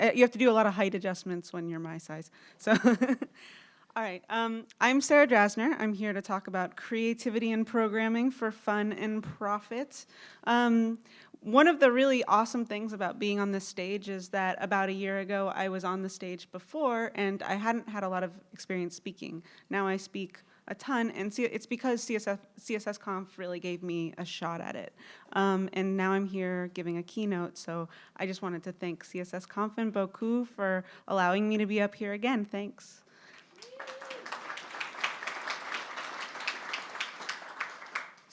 uh, you have to do a lot of height adjustments when you're my size. So, all right, um, I'm Sarah Drasner. I'm here to talk about creativity and programming for fun and profit. Um, one of the really awesome things about being on this stage is that about a year ago, I was on the stage before and I hadn't had a lot of experience speaking. Now I speak a ton, and it's because CSF, CSS Conf really gave me a shot at it. Um, and now I'm here giving a keynote, so I just wanted to thank CSS Conf and Bocoup for allowing me to be up here again. Thanks.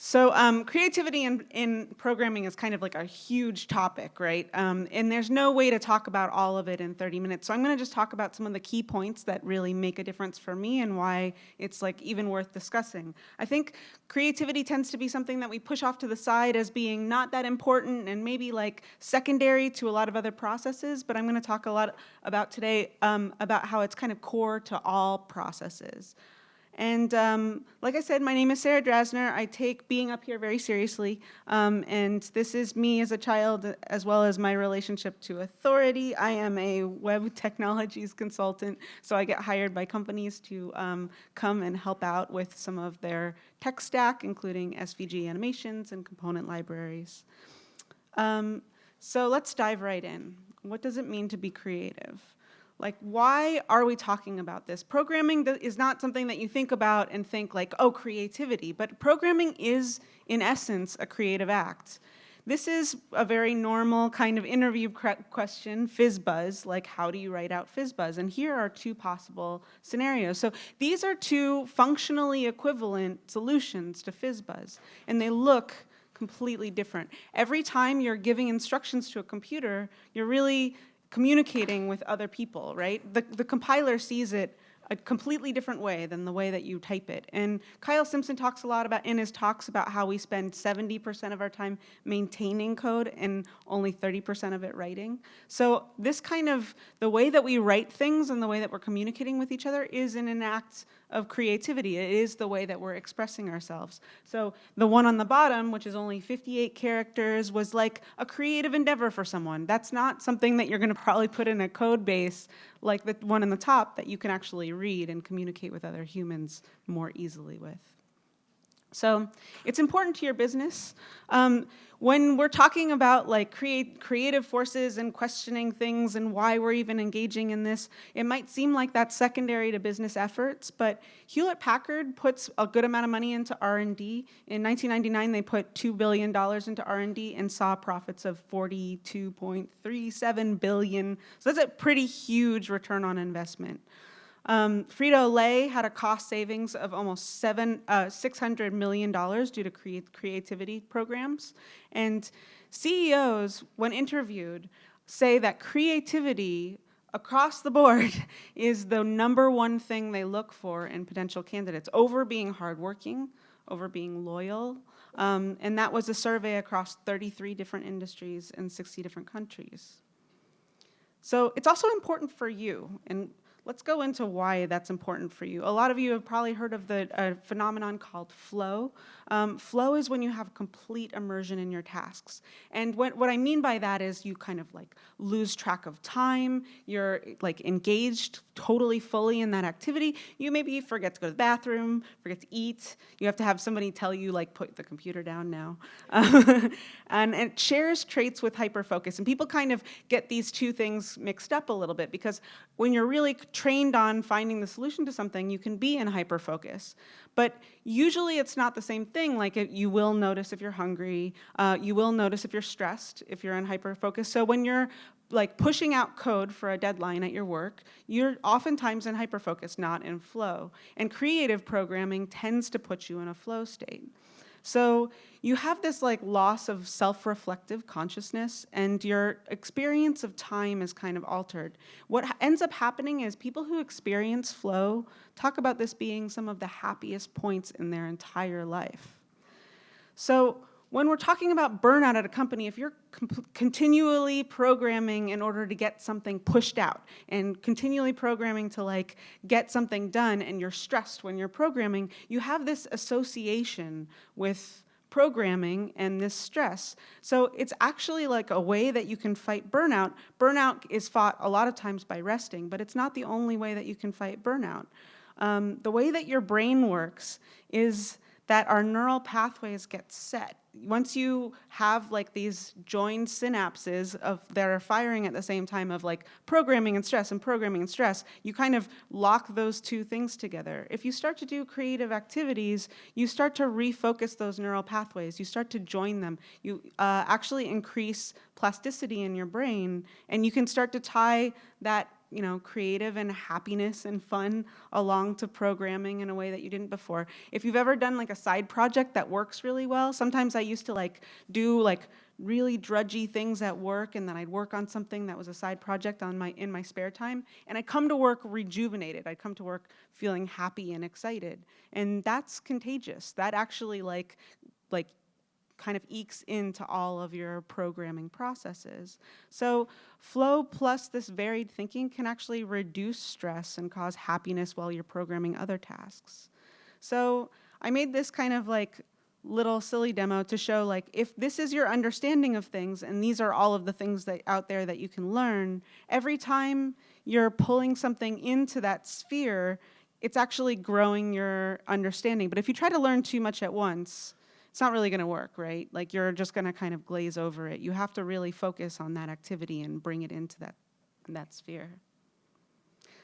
So um, creativity in, in, programming is kind of like a huge topic, right? Um, and there's no way to talk about all of it in 30 minutes. So I'm gonna just talk about some of the key points that really make a difference for me and why it's like even worth discussing. I think creativity tends to be something that we push off to the side as being not that important and maybe like secondary to a lot of other processes, but I'm gonna talk a lot about today um, about how it's kind of core to all processes. And um, like I said, my name is Sarah Drasner. I take being up here very seriously. Um, and this is me as a child, as well as my relationship to authority. I am a web technologies consultant, so I get hired by companies to um, come and help out with some of their tech stack, including SVG animations and component libraries. Um, so let's dive right in. What does it mean to be creative? Like, why are we talking about this? Programming is not something that you think about and think like, oh, creativity, but programming is, in essence, a creative act. This is a very normal kind of interview question, FizzBuzz, like how do you write out FizzBuzz? And here are two possible scenarios. So these are two functionally equivalent solutions to FizzBuzz, and they look completely different. Every time you're giving instructions to a computer, you're really communicating with other people, right? The, the compiler sees it a completely different way than the way that you type it. And Kyle Simpson talks a lot about in his talks about how we spend 70% of our time maintaining code and only 30% of it writing. So this kind of, the way that we write things and the way that we're communicating with each other is in an act of creativity. It is the way that we're expressing ourselves. So the one on the bottom, which is only 58 characters, was like a creative endeavor for someone. That's not something that you're gonna probably put in a code base like the one in the top that you can actually read and communicate with other humans more easily with. So it's important to your business. Um, when we're talking about like create, creative forces and questioning things and why we're even engaging in this, it might seem like that's secondary to business efforts, but Hewlett-Packard puts a good amount of money into R&D. In 1999, they put $2 billion into R&D and saw profits of 42.37 billion. So that's a pretty huge return on investment. Um, Frito-Lay had a cost savings of almost seven, uh, $600 million due to create creativity programs. And CEOs, when interviewed, say that creativity across the board is the number one thing they look for in potential candidates, over being hardworking, over being loyal. Um, and that was a survey across 33 different industries in 60 different countries. So it's also important for you. And let's go into why that's important for you. A lot of you have probably heard of the uh, phenomenon called flow. Um, flow is when you have complete immersion in your tasks. And what, what I mean by that is you kind of like lose track of time, you're like engaged totally fully in that activity. You maybe forget to go to the bathroom, forget to eat. You have to have somebody tell you like put the computer down now. and, and it shares traits with hyperfocus. And people kind of get these two things mixed up a little bit because when you're really trained on finding the solution to something, you can be in hyperfocus. But usually it's not the same thing, like it, you will notice if you're hungry, uh, you will notice if you're stressed, if you're in hyperfocus. So when you're like pushing out code for a deadline at your work, you're oftentimes in hyperfocus, not in flow. And creative programming tends to put you in a flow state. So you have this like loss of self-reflective consciousness and your experience of time is kind of altered. What ends up happening is people who experience flow talk about this being some of the happiest points in their entire life. So when we're talking about burnout at a company, if you're continually programming in order to get something pushed out and continually programming to like get something done and you're stressed when you're programming, you have this association with programming and this stress. So it's actually like a way that you can fight burnout. Burnout is fought a lot of times by resting, but it's not the only way that you can fight burnout. Um, the way that your brain works is that our neural pathways get set. Once you have like these joined synapses of that are firing at the same time of like programming and stress and programming and stress, you kind of lock those two things together. If you start to do creative activities, you start to refocus those neural pathways. You start to join them. You uh, actually increase plasticity in your brain and you can start to tie that you know, creative and happiness and fun along to programming in a way that you didn't before. If you've ever done like a side project that works really well, sometimes I used to like do like really drudgy things at work and then I'd work on something that was a side project on my in my spare time and I come to work rejuvenated. I come to work feeling happy and excited. And that's contagious. That actually like like kind of ekes into all of your programming processes. So flow plus this varied thinking can actually reduce stress and cause happiness while you're programming other tasks. So I made this kind of like little silly demo to show like if this is your understanding of things and these are all of the things that out there that you can learn, every time you're pulling something into that sphere, it's actually growing your understanding. But if you try to learn too much at once, it's not really going to work, right? Like you're just going to kind of glaze over it. You have to really focus on that activity and bring it into that, that sphere.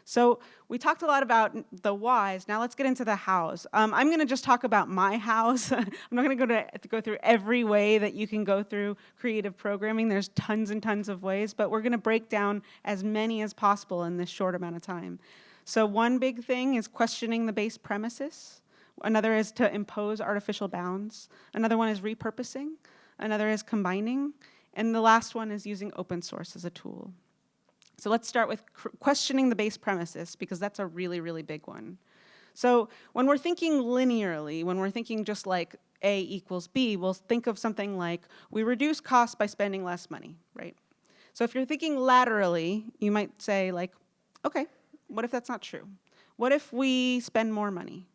So we talked a lot about the whys. Now let's get into the hows. Um, I'm going to just talk about my hows. I'm not going go to go through every way that you can go through creative programming. There's tons and tons of ways, but we're going to break down as many as possible in this short amount of time. So one big thing is questioning the base premises. Another is to impose artificial bounds. Another one is repurposing. Another is combining. And the last one is using open source as a tool. So let's start with questioning the base premises because that's a really, really big one. So when we're thinking linearly, when we're thinking just like A equals B, we'll think of something like we reduce costs by spending less money, right? So if you're thinking laterally, you might say like, okay, what if that's not true? What if we spend more money?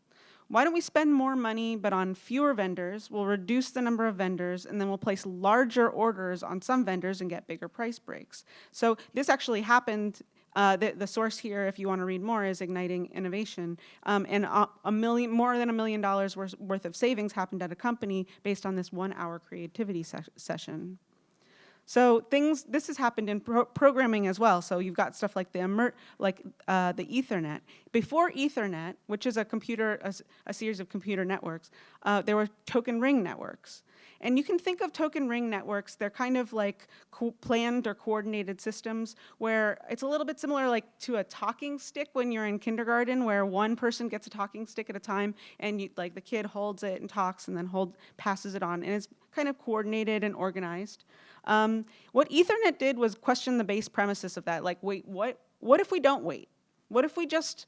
Why don't we spend more money but on fewer vendors, we'll reduce the number of vendors, and then we'll place larger orders on some vendors and get bigger price breaks. So this actually happened uh, the, the, source here, if you want to read more, is Igniting Innovation. Um, and a, million, more than a million dollars worth, worth of savings happened at a company based on this one hour creativity se session. So things, this has happened in pro programming as well. So you've got stuff like the like uh, the Ethernet. Before Ethernet, which is a computer, a, a series of computer networks, uh, there were token ring networks. And you can think of token ring networks, they're kind of like planned or coordinated systems where it's a little bit similar like to a talking stick when you're in kindergarten where one person gets a talking stick at a time and you, like the kid holds it and talks and then hold, passes it on and it's kind of coordinated and organized. Um, what Ethernet did was question the base premises of that. Like, wait, what, what if we don't wait? What if we just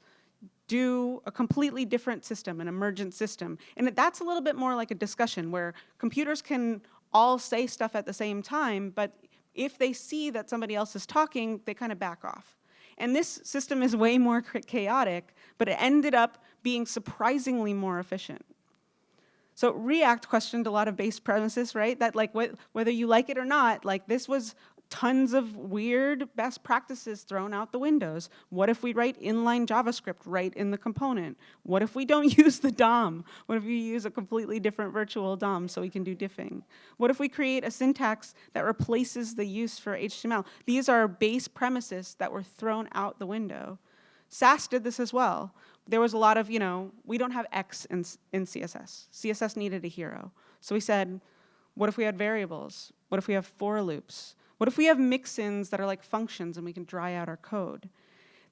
do a completely different system, an emergent system? And that's a little bit more like a discussion where computers can all say stuff at the same time, but if they see that somebody else is talking, they kind of back off. And this system is way more chaotic, but it ended up being surprisingly more efficient. So React questioned a lot of base premises, right? That like wh whether you like it or not, like this was tons of weird best practices thrown out the windows. What if we write inline JavaScript right in the component? What if we don't use the DOM? What if we use a completely different virtual DOM so we can do diffing? What if we create a syntax that replaces the use for HTML? These are base premises that were thrown out the window. Sass did this as well there was a lot of, you know, we don't have X in, in CSS. CSS needed a hero. So we said, what if we had variables? What if we have for loops? What if we have mix-ins that are like functions and we can dry out our code?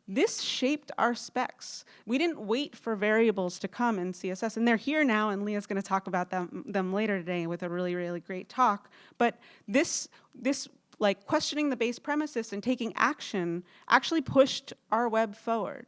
This shaped our specs. We didn't wait for variables to come in CSS, and they're here now, and Leah's going to talk about them, them later today with a really, really great talk. But this, this like questioning the base premises and taking action actually pushed our web forward.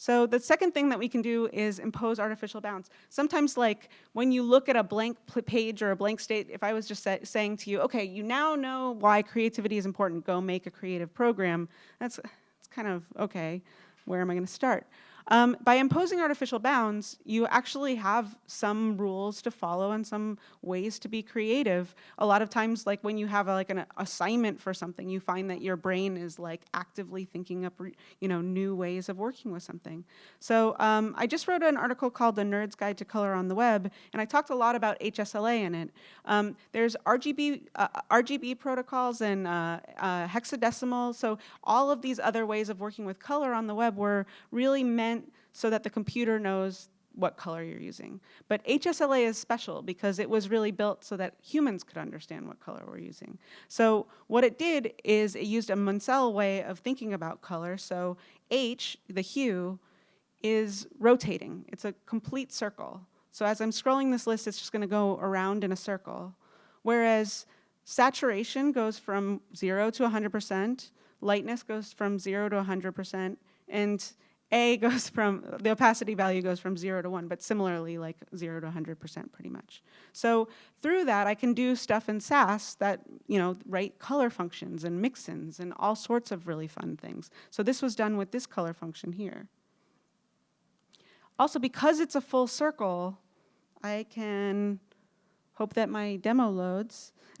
So the second thing that we can do is impose artificial bounds. Sometimes like when you look at a blank page or a blank state, if I was just saying to you, okay, you now know why creativity is important, go make a creative program, that's, that's kind of, okay, where am I gonna start? Um, by imposing artificial bounds, you actually have some rules to follow and some ways to be creative. A lot of times, like when you have a, like an assignment for something, you find that your brain is like actively thinking up, you know, new ways of working with something. So um, I just wrote an article called The Nerd's Guide to Color on the Web, and I talked a lot about HSLA in it. Um, there's RGB, uh, RGB protocols and uh, uh, hexadecimal, so all of these other ways of working with color on the web were really meant so that the computer knows what color you're using. But HSLA is special because it was really built so that humans could understand what color we're using. So what it did is it used a Munsell way of thinking about color. So H, the hue, is rotating. It's a complete circle. So as I'm scrolling this list, it's just going to go around in a circle. Whereas saturation goes from 0 to 100%, lightness goes from 0 to 100%, and a goes from, the opacity value goes from zero to one, but similarly like zero to 100% pretty much. So through that, I can do stuff in Sass that, you know, write color functions and mixins and all sorts of really fun things. So this was done with this color function here. Also, because it's a full circle, I can hope that my demo loads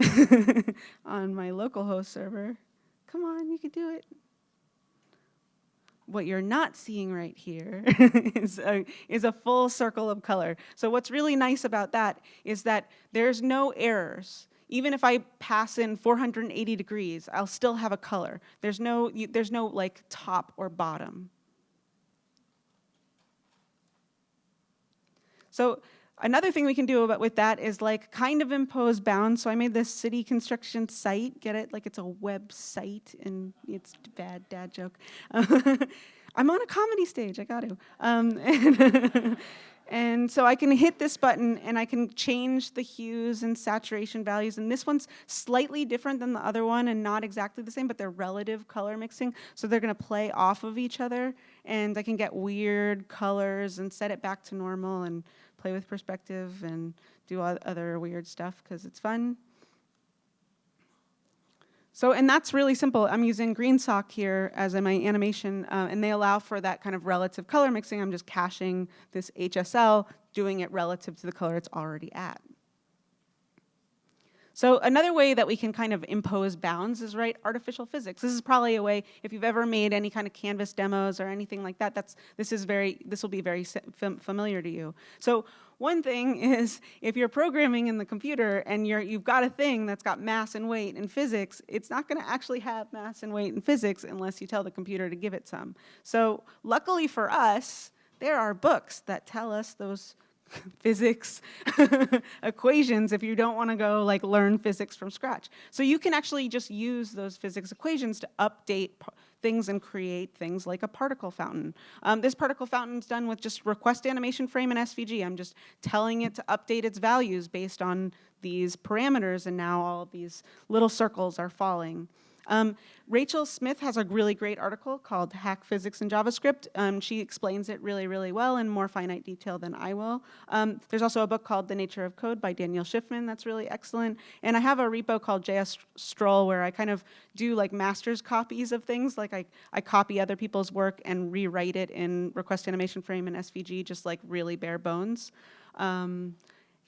on my localhost server. Come on, you can do it what you're not seeing right here is, a, is a full circle of color. So what's really nice about that is that there's no errors. Even if I pass in 480 degrees, I'll still have a color. There's no, there's no like top or bottom. So Another thing we can do about, with that is like kind of impose bounds. So I made this city construction site, get it? Like it's a website and it's bad dad joke. I'm on a comedy stage, I got to. Um, and, and, so I can hit this button and I can change the hues and saturation values. And this one's slightly different than the other one and not exactly the same, but they're relative color mixing. So they're gonna play off of each other and I can get weird colors and set it back to normal and play with perspective and do other weird stuff because it's fun. So, and that's really simple. I'm using GreenSock here as in my animation, uh, and they allow for that kind of relative color mixing. I'm just caching this HSL, doing it relative to the color it's already at. So another way that we can kind of impose bounds is write artificial physics. This is probably a way, if you've ever made any kind of Canvas demos or anything like that, that's, this, is very, this will be very familiar to you. So one thing is if you're programming in the computer and you're, you've got a thing that's got mass and weight in physics, it's not going to actually have mass and weight in physics unless you tell the computer to give it some. So luckily for us, there are books that tell us those physics equations if you don't want to go like learn physics from scratch. So you can actually just use those physics equations to update things and create things like a particle fountain. Um, this particle fountain is done with just request animation frame and SVG. I'm just telling it to update its values based on these parameters and now all these little circles are falling. Um, Rachel Smith has a really great article called Hack Physics in JavaScript. Um, she explains it really, really well in more finite detail than I will. Um, there's also a book called The Nature of Code by Daniel Shiffman that's really excellent. And I have a repo called JS Stroll where I kind of do like master's copies of things. Like I, I copy other people's work and rewrite it in request animation frame and SVG, just like really bare bones. Um,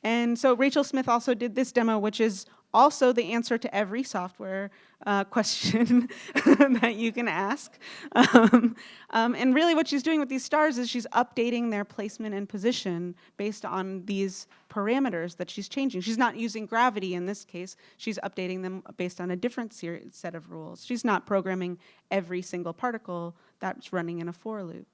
and so Rachel Smith also did this demo, which is also the answer to every software uh, question that you can ask. Um, um, and really what she's doing with these stars is she's updating their placement and position based on these parameters that she's changing. She's not using gravity in this case, she's updating them based on a different set of rules. She's not programming every single particle that's running in a for loop.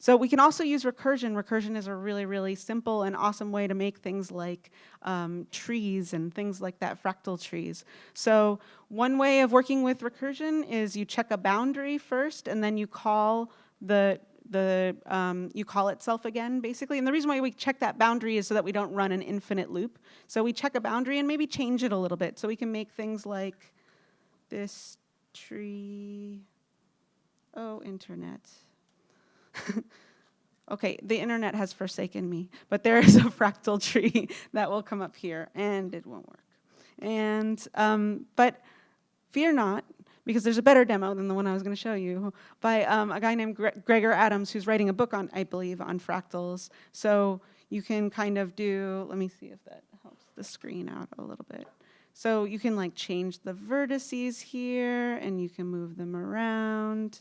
So we can also use recursion. Recursion is a really, really simple and awesome way to make things like um, trees and things like that, fractal trees. So one way of working with recursion is you check a boundary first and then you call the the um, you call itself again basically. And the reason why we check that boundary is so that we don't run an infinite loop. So we check a boundary and maybe change it a little bit. So we can make things like this tree. Oh internet okay, the internet has forsaken me, but there is a fractal tree that will come up here and it won't work. And, um, but fear not, because there's a better demo than the one I was going to show you by um, a guy named Gre Gregor Adams who's writing a book on, I believe, on fractals. So you can kind of do, let me see if that helps the screen out a little bit. So you can like change the vertices here and you can move them around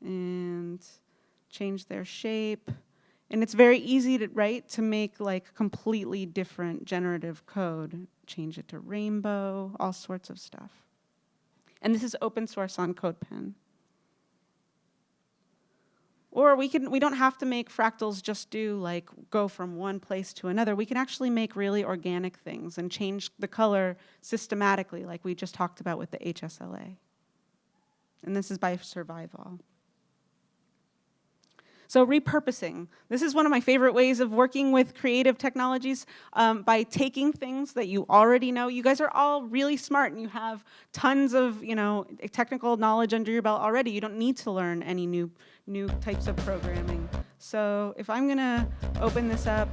and change their shape. And it's very easy to, right, to make like completely different generative code. Change it to rainbow, all sorts of stuff. And this is open source on CodePen. Or we can we don't have to make fractals just do like go from one place to another. We can actually make really organic things and change the color systematically like we just talked about with the HSLA. And this is by Survival. So repurposing. This is one of my favorite ways of working with creative technologies um, by taking things that you already know. You guys are all really smart and you have tons of you know technical knowledge under your belt already. You don't need to learn any new, new types of programming. So if I'm gonna open this up,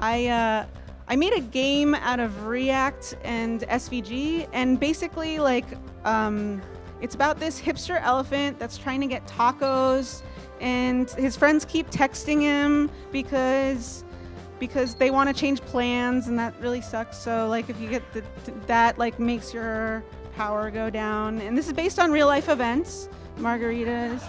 I, uh, I made a game out of React and SVG and basically like, um, it's about this hipster elephant that's trying to get tacos and his friends keep texting him because because they want to change plans and that really sucks. So like if you get the, that like makes your power go down. And this is based on real life events, margaritas.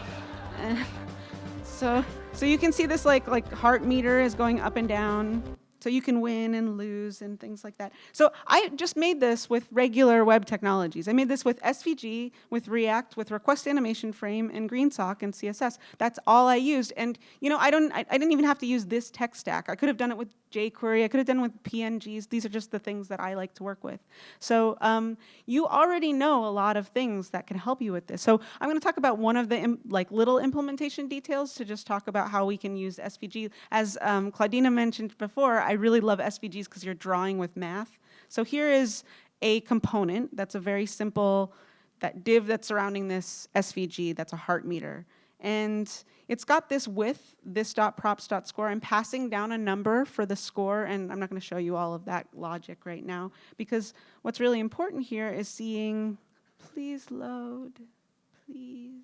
And so so you can see this like like heart meter is going up and down. So you can win and lose and things like that. So I just made this with regular web technologies. I made this with SVG, with React, with Request Animation Frame, and GreenSock and CSS. That's all I used. And you know, I don't, I, I didn't even have to use this tech stack. I could have done it with jQuery. I could have done with PNGs. These are just the things that I like to work with. So um, you already know a lot of things that can help you with this. So I'm going to talk about one of the like little implementation details to just talk about how we can use SVG. As um, Claudina mentioned before, I really love SVGs because you're drawing with math. So here is a component that's a very simple that div that's surrounding this SVG that's a heart meter. And it's got this width, this dot props dot score. I'm passing down a number for the score, and I'm not going to show you all of that logic right now, because what's really important here is seeing, please load, please.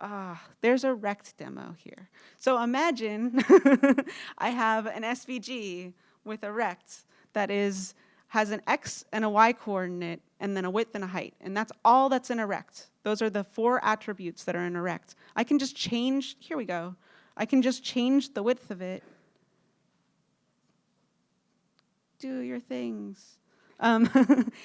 Ah, there's a rect demo here. So imagine I have an SVG with a rect that is has an x and a y coordinate and then a width and a height. And that's all that's in a rect. Those are the four attributes that are in a rect. I can just change, here we go. I can just change the width of it. Do your things. Um,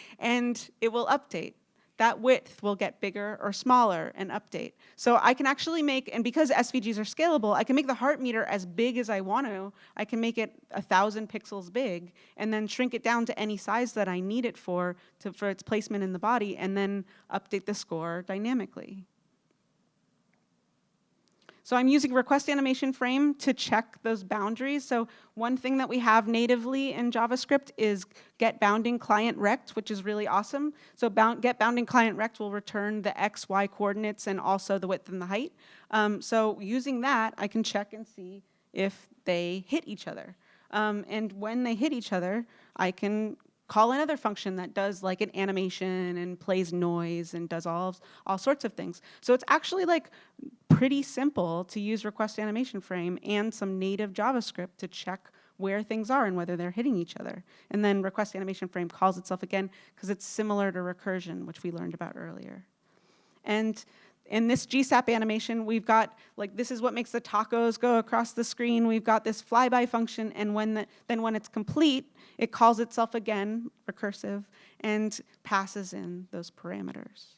and it will update that width will get bigger or smaller and update. So I can actually make, and because SVGs are scalable, I can make the heart meter as big as I want to. I can make it a thousand pixels big and then shrink it down to any size that I need it for, to, for its placement in the body and then update the score dynamically. So I'm using request animation frame to check those boundaries. So one thing that we have natively in JavaScript is get bounding client rect, which is really awesome. So bound, get bounding client rect will return the x, y coordinates and also the width and the height. Um, so using that, I can check and see if they hit each other. Um, and when they hit each other, I can call another function that does like an animation and plays noise and does all, all sorts of things. So it's actually like pretty simple to use request animation frame and some native JavaScript to check where things are and whether they're hitting each other. And then request animation frame calls itself again because it's similar to recursion, which we learned about earlier. And in this GSAP animation, we've got, like, this is what makes the tacos go across the screen. We've got this flyby function, and when the, then when it's complete, it calls itself again, recursive, and passes in those parameters.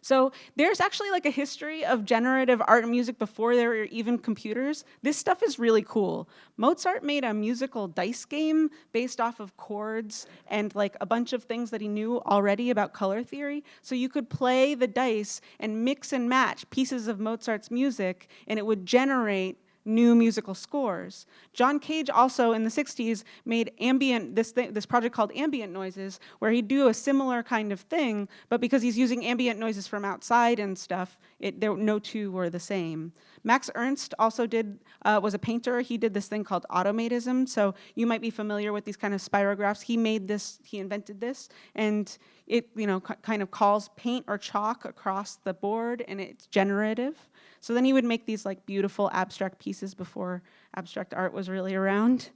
So there's actually like a history of generative art and music before there were even computers. This stuff is really cool. Mozart made a musical dice game based off of chords and like a bunch of things that he knew already about color theory. So you could play the dice and mix and match pieces of Mozart's music and it would generate new musical scores. John Cage also in the 60s made ambient, this, th this project called Ambient Noises, where he'd do a similar kind of thing, but because he's using ambient noises from outside and stuff, it, there, no two were the same. Max Ernst also did, uh, was a painter. He did this thing called automatism. So you might be familiar with these kind of spirographs. He made this, he invented this, and it you know kind of calls paint or chalk across the board, and it's generative. So then he would make these like beautiful abstract pieces before abstract art was really around.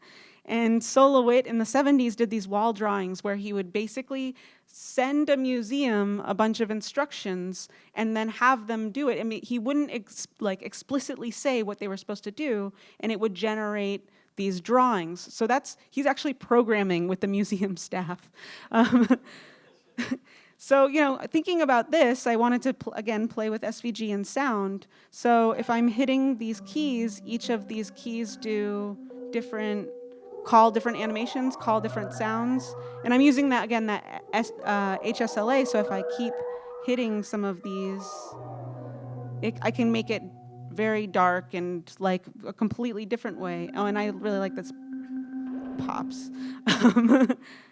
And Sol LeWitt in the 70s did these wall drawings where he would basically send a museum a bunch of instructions and then have them do it. I mean, he wouldn't ex like explicitly say what they were supposed to do, and it would generate these drawings. So that's, he's actually programming with the museum staff. Um, so, you know, thinking about this, I wanted to, pl again, play with SVG and sound. So if I'm hitting these keys, each of these keys do different call different animations, call different sounds. And I'm using that, again, that S, uh, HSLA, so if I keep hitting some of these, it, I can make it very dark and like a completely different way. Oh, and I really like this pops.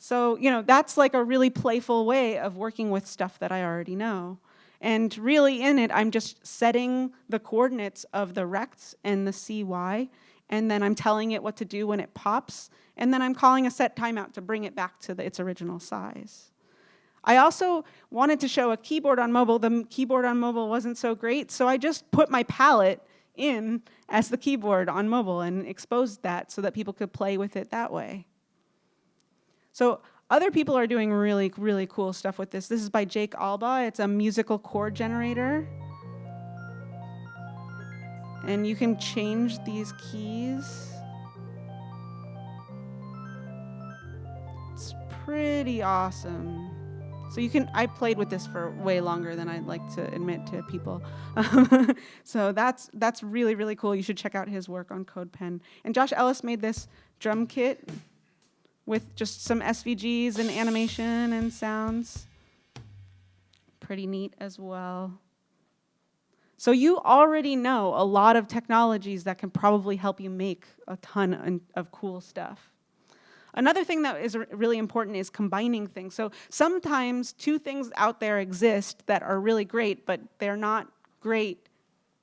so, you know, that's like a really playful way of working with stuff that I already know. And really in it, I'm just setting the coordinates of the rects and the CY and then I'm telling it what to do when it pops, and then I'm calling a set timeout to bring it back to the, its original size. I also wanted to show a keyboard on mobile. The keyboard on mobile wasn't so great, so I just put my palette in as the keyboard on mobile and exposed that so that people could play with it that way. So other people are doing really, really cool stuff with this. This is by Jake Albaugh. It's a musical chord generator. And you can change these keys. It's pretty awesome. So you can, I played with this for way longer than I'd like to admit to people. so that's, that's really, really cool. You should check out his work on CodePen. And Josh Ellis made this drum kit with just some SVGs and animation and sounds. Pretty neat as well. So you already know a lot of technologies that can probably help you make a ton of cool stuff. Another thing that is really important is combining things. So sometimes two things out there exist that are really great, but they're not great,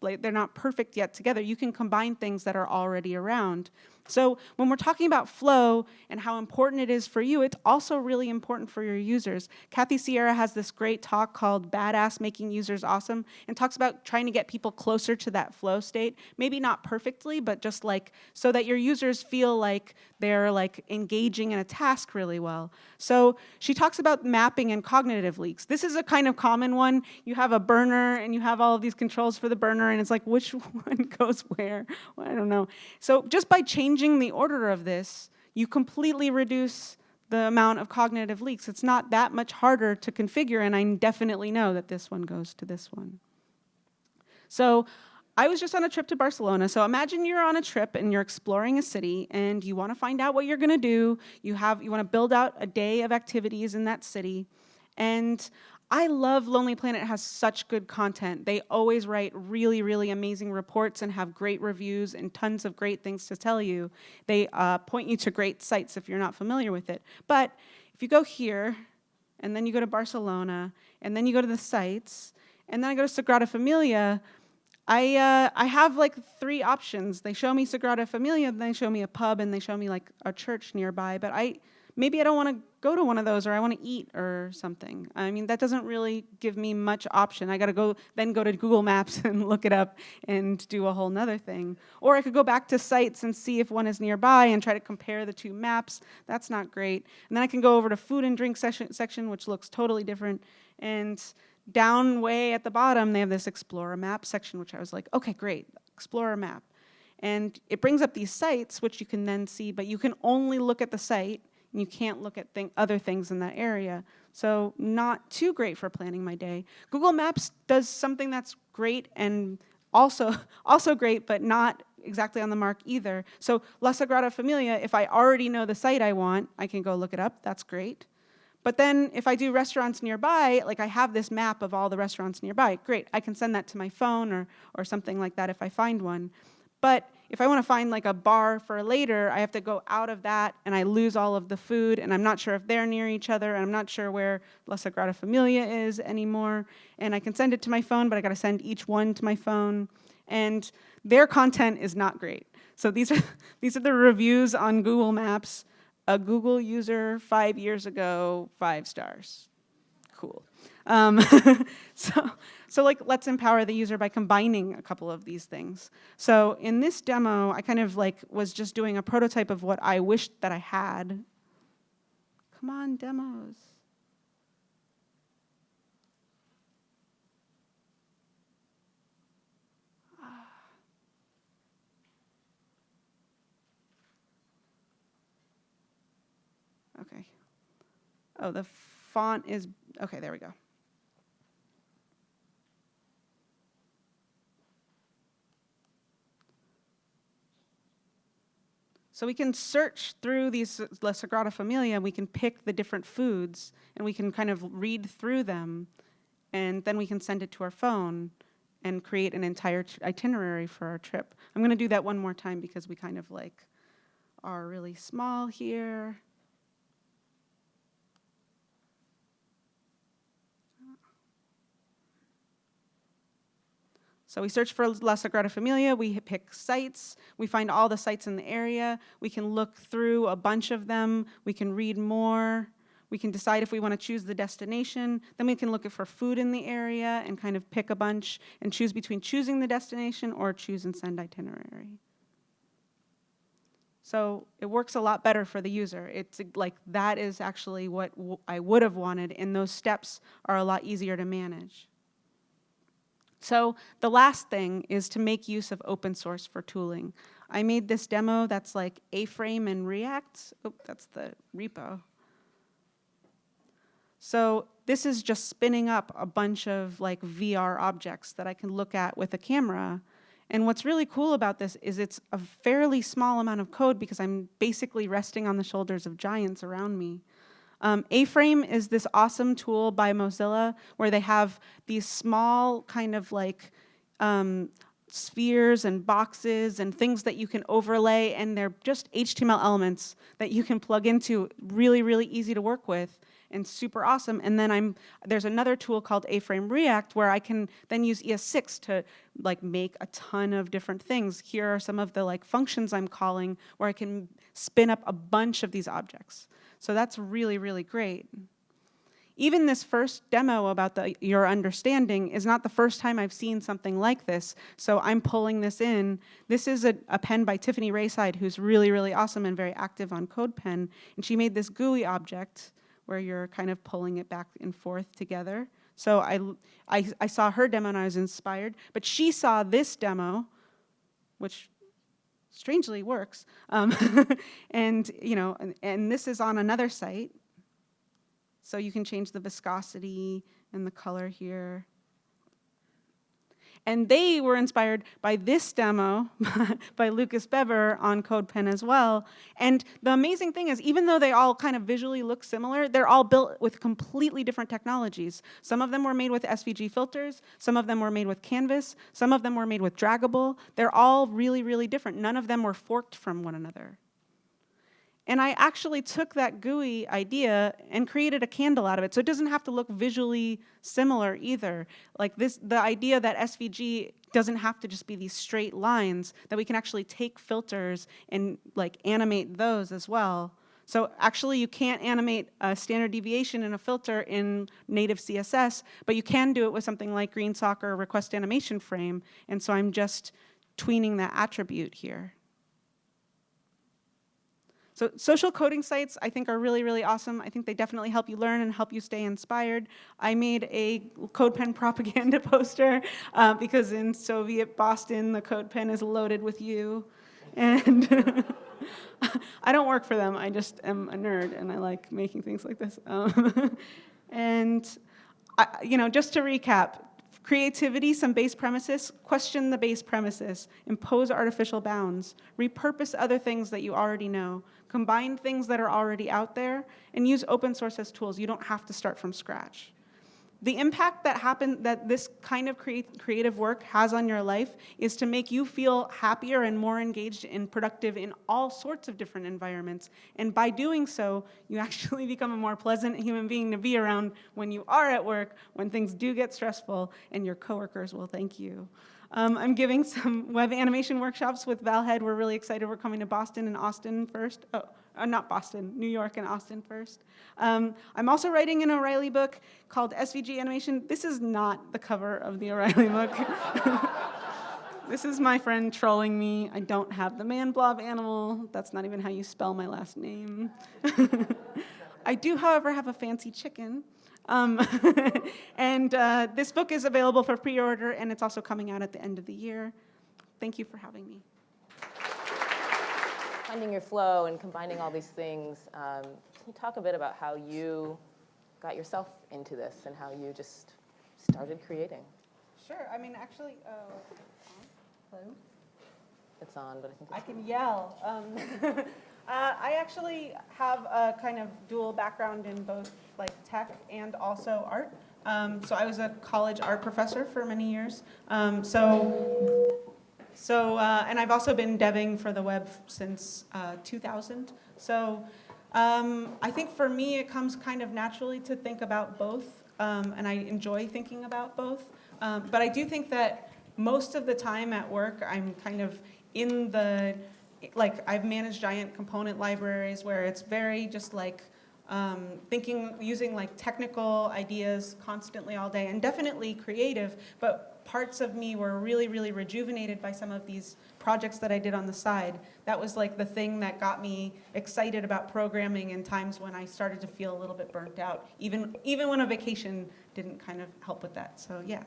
like they're not perfect yet together. You can combine things that are already around. So when we're talking about flow and how important it is for you, it's also really important for your users. Kathy Sierra has this great talk called Badass Making Users Awesome and talks about trying to get people closer to that flow state. Maybe not perfectly, but just like so that your users feel like they're like engaging in a task really well. So she talks about mapping and cognitive leaks. This is a kind of common one. You have a burner and you have all of these controls for the burner and it's like which one goes where? Well, I don't know. So just by changing changing the order of this, you completely reduce the amount of cognitive leaks. It's not that much harder to configure, and I definitely know that this one goes to this one. So I was just on a trip to Barcelona. So imagine you're on a trip and you're exploring a city and you want to find out what you're going to do. You have you want to build out a day of activities in that city. And I love Lonely Planet has such good content. They always write really, really amazing reports and have great reviews and tons of great things to tell you. They uh, point you to great sites if you're not familiar with it. But if you go here, and then you go to Barcelona, and then you go to the sites, and then I go to Sagrada Familia, I, uh, I have like three options. They show me Sagrada Familia, then they show me a pub, and they show me like a church nearby, but I, maybe I don't want to go to one of those or I want to eat or something. I mean, that doesn't really give me much option. I got to go then go to Google Maps and look it up and do a whole nother thing. Or I could go back to sites and see if one is nearby and try to compare the two maps. That's not great. And then I can go over to food and drink section, section which looks totally different. And down way at the bottom, they have this Explorer map section, which I was like, okay, great, Explorer map. And it brings up these sites, which you can then see, but you can only look at the site and you can't look at th other things in that area. So not too great for planning my day. Google Maps does something that's great and also, also great, but not exactly on the mark either. So La Sagrada Familia, if I already know the site I want, I can go look it up, that's great. But then if I do restaurants nearby, like I have this map of all the restaurants nearby, great, I can send that to my phone or, or something like that if I find one. But if I want to find like a bar for later, I have to go out of that and I lose all of the food and I'm not sure if they're near each other and I'm not sure where La Sagrada Familia is anymore. And I can send it to my phone, but I got to send each one to my phone. And their content is not great. So these are, these are the reviews on Google Maps. A Google user five years ago, five stars. Cool. Um, so, so like, let's empower the user by combining a couple of these things. So in this demo, I kind of like was just doing a prototype of what I wished that I had. Come on, demos. Ah. Okay. Oh, the font is, okay, there we go. So we can search through these La Sagrada Familia, we can pick the different foods, and we can kind of read through them, and then we can send it to our phone and create an entire itinerary for our trip. I'm gonna do that one more time because we kind of like are really small here. So we search for La Sagrada Familia, we pick sites, we find all the sites in the area, we can look through a bunch of them, we can read more, we can decide if we want to choose the destination, then we can look for food in the area and kind of pick a bunch and choose between choosing the destination or choose and send itinerary. So it works a lot better for the user. It's like that is actually what I would have wanted and those steps are a lot easier to manage. So the last thing is to make use of open source for tooling. I made this demo that's like A-frame and React. Oh, that's the repo. So this is just spinning up a bunch of like VR objects that I can look at with a camera. And what's really cool about this is it's a fairly small amount of code because I'm basically resting on the shoulders of giants around me. Um, A-Frame is this awesome tool by Mozilla where they have these small kind of like um, spheres and boxes and things that you can overlay and they're just HTML elements that you can plug into really, really easy to work with and super awesome. And then I'm there's another tool called A-Frame React where I can then use ES6 to like make a ton of different things. Here are some of the like functions I'm calling where I can spin up a bunch of these objects. So that's really, really great. Even this first demo about the, your understanding is not the first time I've seen something like this. So I'm pulling this in. This is a, a pen by Tiffany Rayside, who's really, really awesome and very active on CodePen. And she made this gooey object where you're kind of pulling it back and forth together. So I, I, I saw her demo and I was inspired. But she saw this demo, which strangely works. Um, and, you know, and, and this is on another site. So you can change the viscosity and the color here. And they were inspired by this demo by Lucas Bebber on CodePen as well. And the amazing thing is, even though they all kind of visually look similar, they're all built with completely different technologies. Some of them were made with SVG filters, some of them were made with Canvas, some of them were made with Draggable. They're all really, really different. None of them were forked from one another. And I actually took that gooey idea and created a candle out of it. So it doesn't have to look visually similar either. Like this, the idea that SVG doesn't have to just be these straight lines, that we can actually take filters and like animate those as well. So actually you can't animate a standard deviation in a filter in native CSS, but you can do it with something like GreenSock or request animation frame. And so I'm just tweening that attribute here. So social coding sites I think are really, really awesome. I think they definitely help you learn and help you stay inspired. I made a CodePen propaganda poster uh, because in Soviet Boston, the CodePen is loaded with you. And I don't work for them, I just am a nerd and I like making things like this. Um, and, I, you know, just to recap, Creativity, some base premises, question the base premises, impose artificial bounds, repurpose other things that you already know, combine things that are already out there, and use open source as tools. You don't have to start from scratch. the impact that happen that this kind of create, creative work has on your life is to make you feel happier and more engaged and productive in all sorts of different environments. And by doing so, you actually become a more pleasant human being to be around when you are at work, when things do get stressful, and your coworkers will thank you. Um, I'm giving some web animation workshops with Val Head. We're really excited. We're coming to Boston and Austin first. Oh, uh, not Boston, New York and Austin first. Um, I'm also writing an O'Reilly book called SVG Animation. This is not the cover of the O'Reilly book. this is my friend trolling me. I don't have the man blob animal. That's not even how you spell my last name. I do, however, have a fancy chicken. Um, and uh, this book is available for pre-order, and it's also coming out at the end of the year. Thank you for having me. Finding your flow and combining all these things, um, can you talk a bit about how you got yourself into this and how you just started creating? Sure. I mean, actually, uh, hello? It's on, but I think I it's can yell. Um, uh, I actually have a kind of dual background in both like tech and also art. Um, so I was a college art professor for many years. Um, so, so uh, and I've also been deving for the web since uh, 2000. So um, I think for me it comes kind of naturally to think about both, um, and I enjoy thinking about both. Um, but I do think that most of the time at work I'm kind of in the like I've managed giant component libraries where it's very just like um, thinking, using like technical ideas constantly all day and definitely creative, but parts of me were really, really rejuvenated by some of these projects that I did on the side. That was like the thing that got me excited about programming in times when I started to feel a little bit burnt out, even, even when a vacation didn't kind of help with that, so yeah.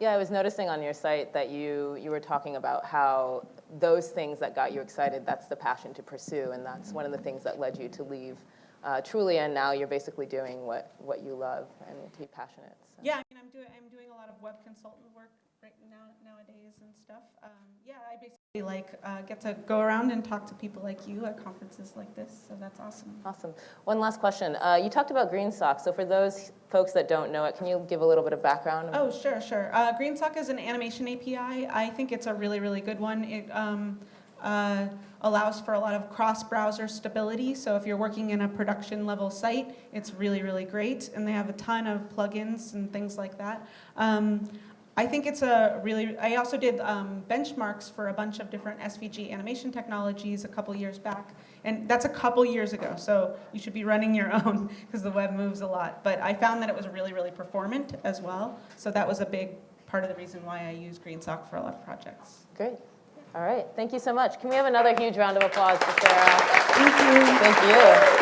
Yeah, I was noticing on your site that you, you were talking about how those things that got you excited, that's the passion to pursue, and that's one of the things that led you to leave uh, Trulia, and now you're basically doing what, what you love and to be passionate. So. Yeah, I mean, I'm doing, I'm doing a lot of web consultant work right now nowadays and stuff. Um, yeah, I basically like uh, get to go around and talk to people like you at conferences like this, so that's awesome. Awesome. One last question. Uh, you talked about GreenSock, so for those folks that don't know it, can you give a little bit of background? Oh, sure, sure. Uh, GreenSock is an animation API. I think it's a really, really good one. It, um, uh, allows for a lot of cross-browser stability. So if you're working in a production level site, it's really, really great. And they have a ton of plugins and things like that. Um, I think it's a really, I also did um, benchmarks for a bunch of different SVG animation technologies a couple years back. And that's a couple years ago, so you should be running your own because the web moves a lot. But I found that it was really, really performant as well. So that was a big part of the reason why I use GreenSock for a lot of projects. Great. All right, thank you so much. Can we have another huge round of applause for Sarah? Thank you. Thank you.